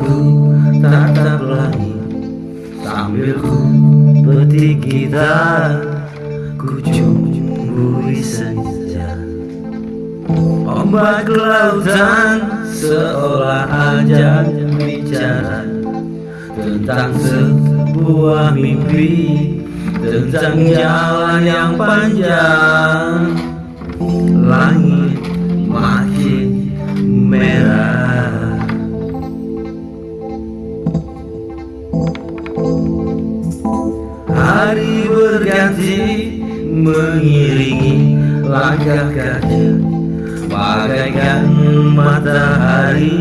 ku tatap langit Sambil ku petik gitar. Ku cumbuhi senja. Ombak lautan seolah ajak bicara Tentang sebuah mimpi Tentang jalan yang panjang. Langit Hari berganti mengiringi langkah kaki Bagaikan matahari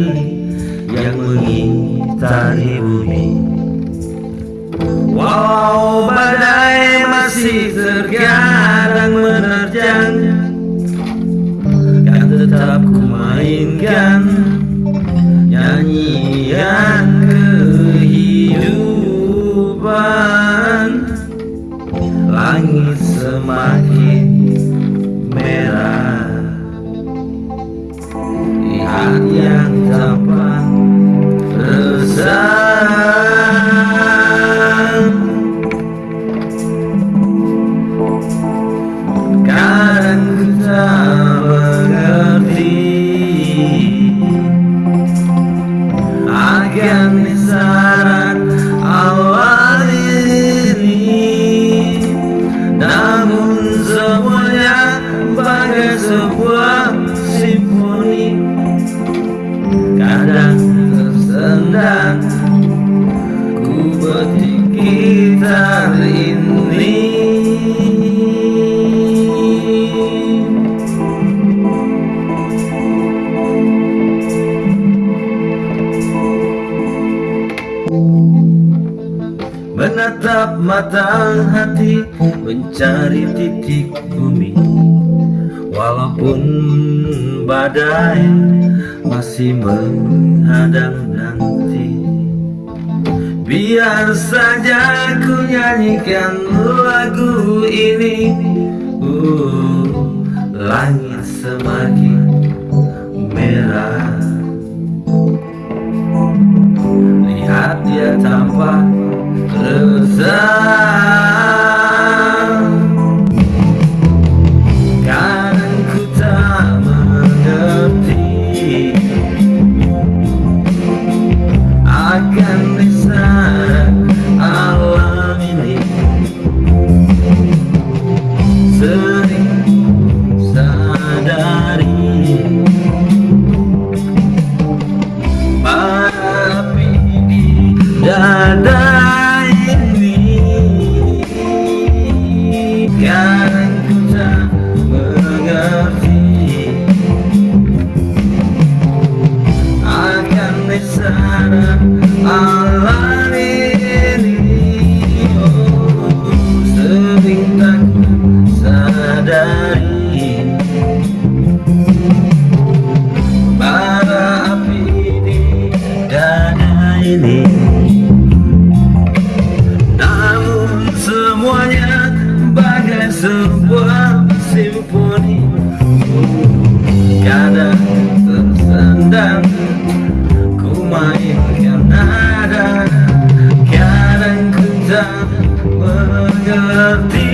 yang mengitari bumi. Walau badai masih terkadang menerjang. Kan tetap ku mainkan Nyanyian Langit semakin merah sebuah simfoni. Kadang tersendat Ku petik gitar ini. Menatap mata hati Mencari titik bumi Walaupun badai Masih menghadang nanti Biar saja ku nyanyikan lagu ini. Uh, Langit semakin merah. Lihat dia tampak Kadang Kadang tersendang Ku mainkan nada Kadang ku tak mengerti.